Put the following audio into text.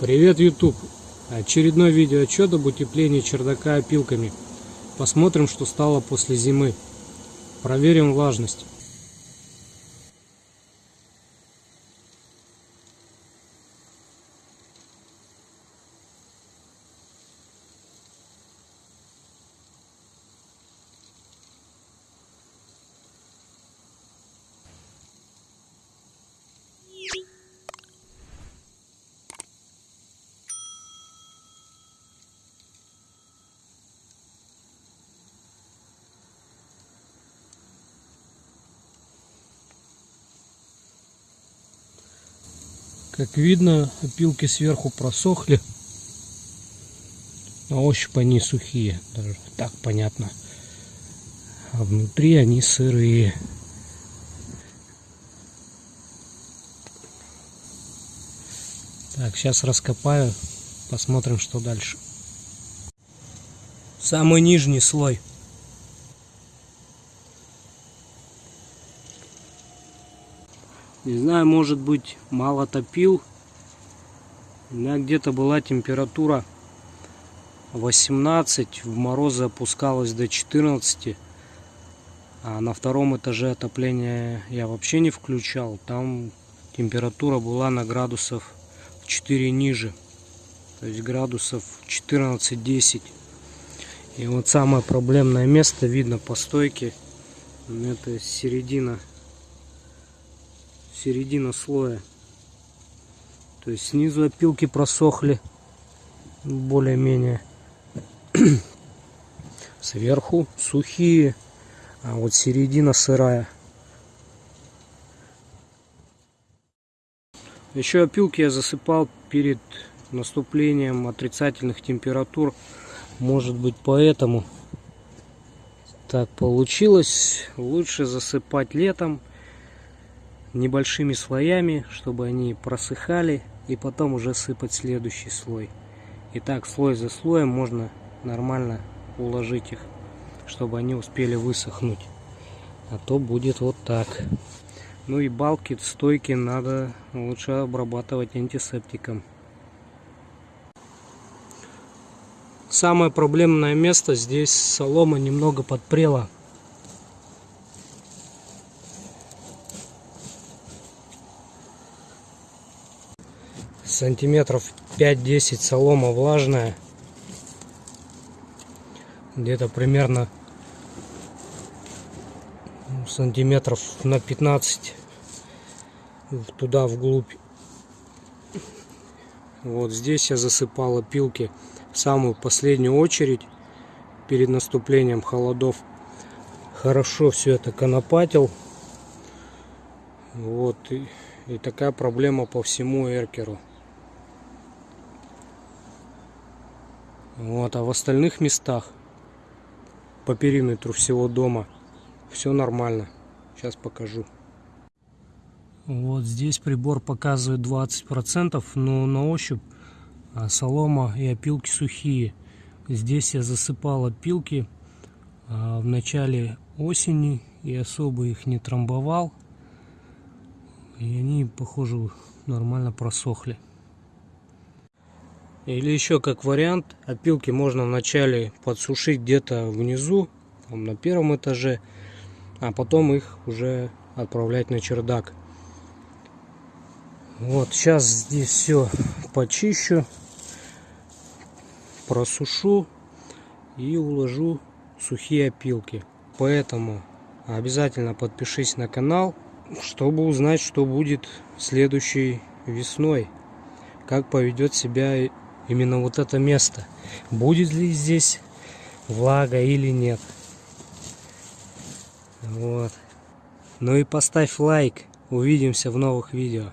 Привет, YouTube! Очередной видеоотчет об утеплении чердака опилками. Посмотрим, что стало после зимы. Проверим влажность. Как видно, опилки сверху просохли. На ощупь они сухие, даже так понятно. А внутри они сырые. Так, сейчас раскопаю, посмотрим, что дальше. Самый нижний слой. Не знаю, может быть, мало топил. У меня где-то была температура 18, в морозы опускалась до 14. А на втором этаже отопления я вообще не включал. Там температура была на градусов в 4 ниже. То есть градусов 14-10. И вот самое проблемное место видно по стойке. Это середина середина слоя. То есть снизу опилки просохли более-менее. Сверху сухие, а вот середина сырая. Еще опилки я засыпал перед наступлением отрицательных температур. Может быть поэтому так получилось. Лучше засыпать летом небольшими слоями, чтобы они просыхали, и потом уже сыпать следующий слой. И так слой за слоем можно нормально уложить их, чтобы они успели высохнуть. А то будет вот так. Ну и балки, стойки надо лучше обрабатывать антисептиком. Самое проблемное место здесь солома немного подпрела. Сантиметров 5-10 солома влажная. Где-то примерно сантиметров на 15 туда вглубь. Вот здесь я засыпал опилки в самую последнюю очередь перед наступлением холодов. Хорошо все это конопатил. Вот и, и такая проблема по всему эркеру Вот, а в остальных местах по периметру всего дома все нормально. Сейчас покажу. Вот здесь прибор показывает 20%, но на ощупь а, солома и опилки сухие. Здесь я засыпал опилки а, в начале осени и особо их не трамбовал. И они, похоже, нормально просохли. Или еще как вариант, опилки можно вначале подсушить где-то внизу, там, на первом этаже, а потом их уже отправлять на чердак. Вот сейчас здесь все почищу, просушу и уложу сухие опилки. Поэтому обязательно подпишись на канал, чтобы узнать, что будет следующей весной. Как поведет себя именно вот это место. Будет ли здесь влага или нет. Вот. Ну и поставь лайк. Увидимся в новых видео.